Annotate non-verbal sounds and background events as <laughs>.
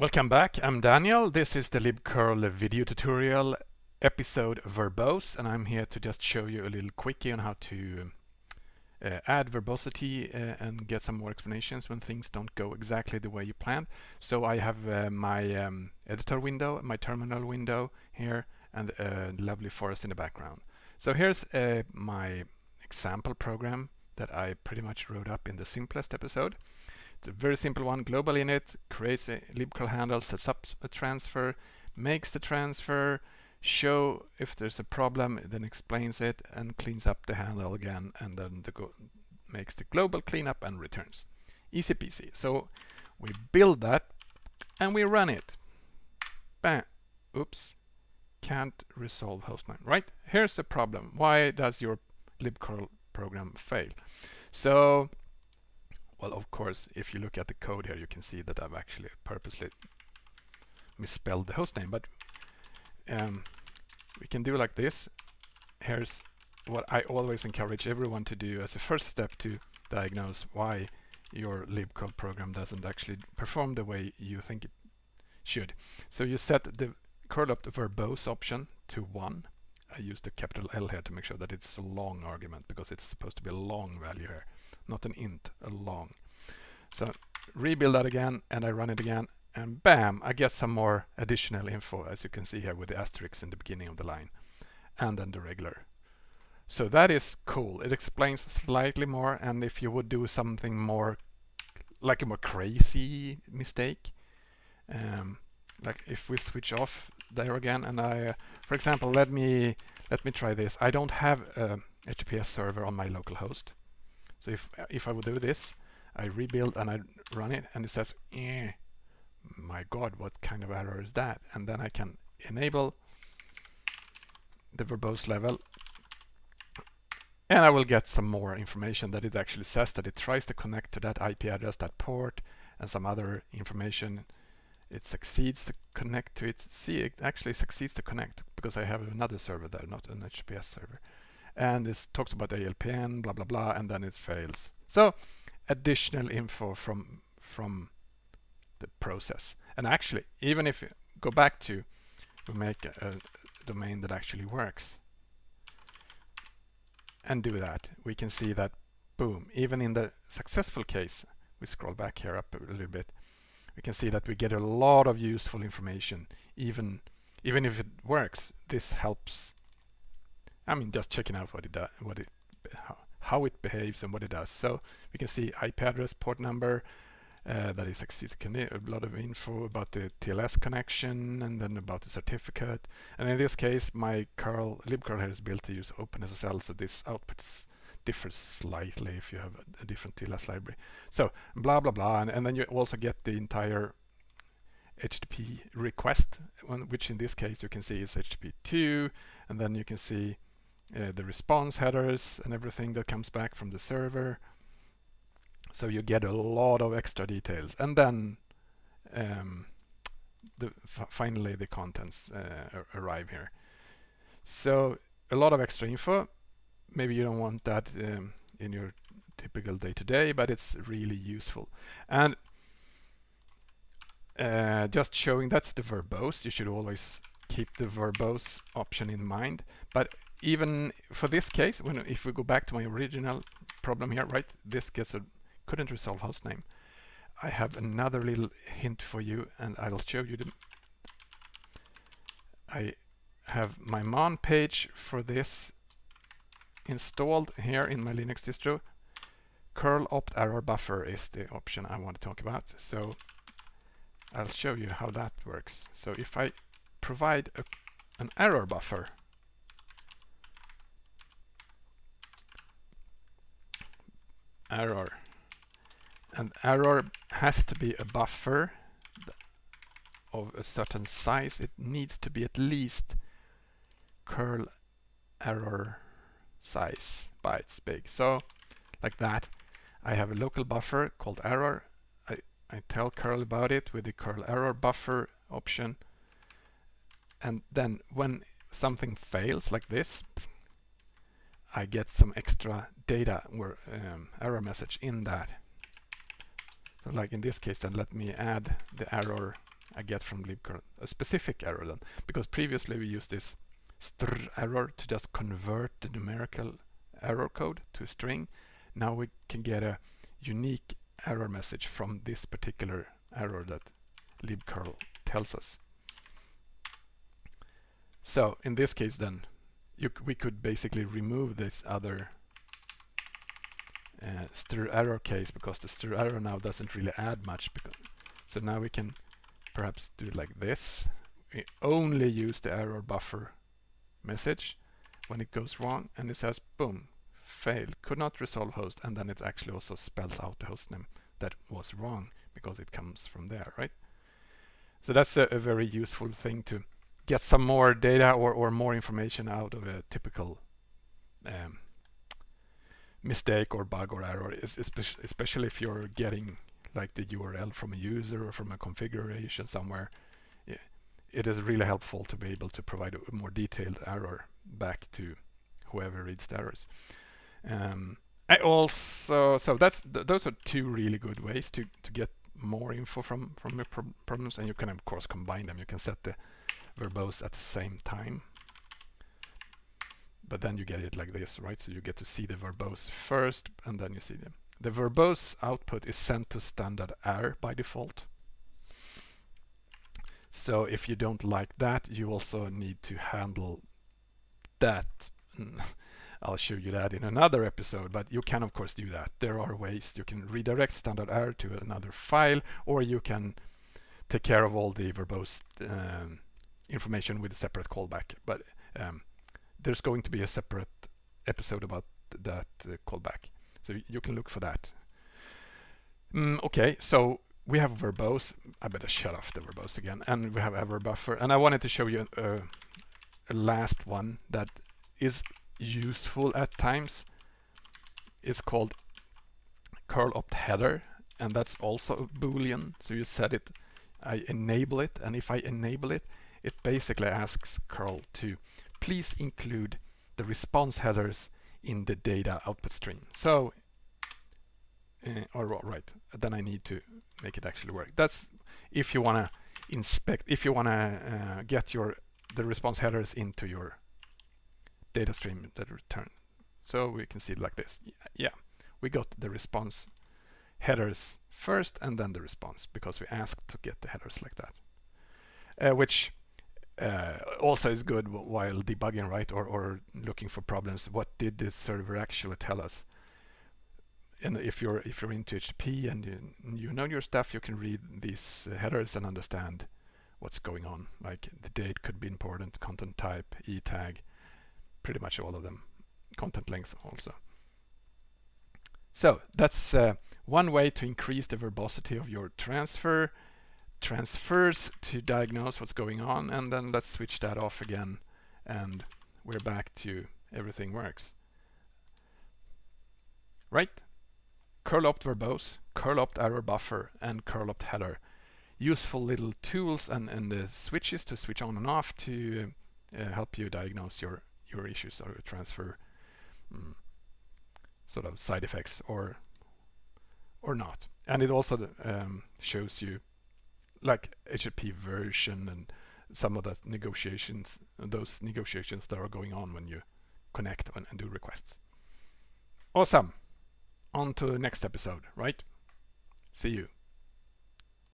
Welcome back, I'm Daniel. This is the libcurl video tutorial episode verbose and I'm here to just show you a little quickie on how to uh, add verbosity uh, and get some more explanations when things don't go exactly the way you planned. So I have uh, my um, editor window, my terminal window here and a lovely forest in the background. So here's uh, my example program that I pretty much wrote up in the simplest episode. A very simple one, global init, creates a libcurl handle, sets up a transfer, makes the transfer, show if there's a problem, then explains it and cleans up the handle again and then the makes the global cleanup and returns. Easy peasy. So we build that and we run it. Bam. Oops. Can't resolve hostname. Right? Here's the problem. Why does your libcurl program fail? So well, of course, if you look at the code here, you can see that I've actually purposely misspelled the hostname. But um, we can do like this. Here's what I always encourage everyone to do as a first step to diagnose why your libcurl program doesn't actually perform the way you think it should. So you set the curl opt verbose option to 1. I used the capital L here to make sure that it's a long argument because it's supposed to be a long value here not an int, a long. So rebuild that again and I run it again and bam, I get some more additional info as you can see here with the asterisk in the beginning of the line and then the regular. So that is cool. It explains slightly more and if you would do something more like a more crazy mistake um, like if we switch off there again and I uh, for example let me let me try this I don't have a HTTPS server on my local host so if, if I would do this, I rebuild and I run it and it says, eh, my God, what kind of error is that? And then I can enable the verbose level and I will get some more information that it actually says that it tries to connect to that IP address, that port, and some other information. It succeeds to connect to it. See, it actually succeeds to connect because I have another server there, not an HTTPS server and this talks about ALPN, blah, blah, blah, and then it fails. So additional info from, from the process. And actually, even if you go back to, we make a, a domain that actually works and do that, we can see that, boom, even in the successful case, we scroll back here up a little bit, we can see that we get a lot of useful information. Even, even if it works, this helps I mean, just checking out what it does, what it, how, it behaves and what it does. So we can see IP address, port number, uh, that is a lot of info about the TLS connection and then about the certificate. And in this case, my curl, libcurl here is built to use OpenSSL, so this output differs slightly if you have a, a, different TLS library. So blah, blah, blah. And, and then you also get the entire HTTP request, which in this case you can see is HTTP2, and then you can see uh, the response headers and everything that comes back from the server. So you get a lot of extra details. And then um, the finally the contents uh, arrive here. So a lot of extra info. Maybe you don't want that um, in your typical day-to-day, -day, but it's really useful. And uh, just showing that's the verbose. You should always keep the verbose option in mind. But even for this case, when if we go back to my original problem here, right, this gets a couldn't resolve hostname. I have another little hint for you, and I'll show you the. I have my man page for this installed here in my Linux distro. curl opt error buffer is the option I want to talk about. So I'll show you how that works. So if I provide a, an error buffer error. And error has to be a buffer of a certain size. It needs to be at least curl error size bytes big. So like that, I have a local buffer called error. I, I tell curl about it with the curl error buffer option. And then when something fails like this, I get some extra data or um, error message in that. So like in this case then let me add the error I get from libcurl a specific error then because previously we used this str error to just convert the numerical error code to a string. Now we can get a unique error message from this particular error that libcurl tells us. So in this case then you, we could basically remove this other uh, str error case because the str error now doesn't really add much so now we can perhaps do it like this. We only use the error buffer message when it goes wrong and it says boom failed could not resolve host and then it actually also spells out the host name that was wrong because it comes from there right so that's a, a very useful thing to get some more data or, or more information out of a typical um, mistake or bug or error, especially if you're getting like the URL from a user or from a configuration somewhere. It is really helpful to be able to provide a more detailed error back to whoever reads the errors. Um, I also, so that's th those are two really good ways to, to get more info from, from your pro problems and you can of course combine them. You can set the verbose at the same time. But then you get it like this, right? So you get to see the verbose first and then you see them. The verbose output is sent to standard error by default. So if you don't like that, you also need to handle that. <laughs> I'll show you that in another episode, but you can of course do that. There are ways you can redirect standard error to another file, or you can take care of all the verbose um, information with a separate callback. But um, there's going to be a separate episode about that uh, callback. So you can look for that. Mm, okay, so we have verbose. I better shut off the verbose again. And we have error buffer. And I wanted to show you a, a last one that is useful at times. It's called curl opt header. And that's also a boolean. So you set it, I enable it. And if I enable it, it basically asks curl to please include the response headers in the data output stream. So, uh, all right, then I need to make it actually work. That's if you want to inspect, if you want to uh, get your the response headers into your data stream that return. So we can see it like this. Yeah, we got the response headers first and then the response because we asked to get the headers like that. Uh, which uh, also is good while debugging, right? Or, or looking for problems. What did the server actually tell us? And if you're if you're into HTTP and you, you know your stuff, you can read these uh, headers and understand what's going on. Like the date could be important, content type, e tag, pretty much all of them. Content length also. So that's uh, one way to increase the verbosity of your transfer transfers to diagnose what's going on and then let's switch that off again and we're back to everything works. Right? Curl opt verbose, curl opt error buffer and curl opt header. Useful little tools and, and the switches to switch on and off to uh, help you diagnose your, your issues or transfer um, sort of side effects or or not. And it also um, shows you like HTTP version and some of the negotiations, those negotiations that are going on when you connect and, and do requests. Awesome. On to the next episode, right? See you.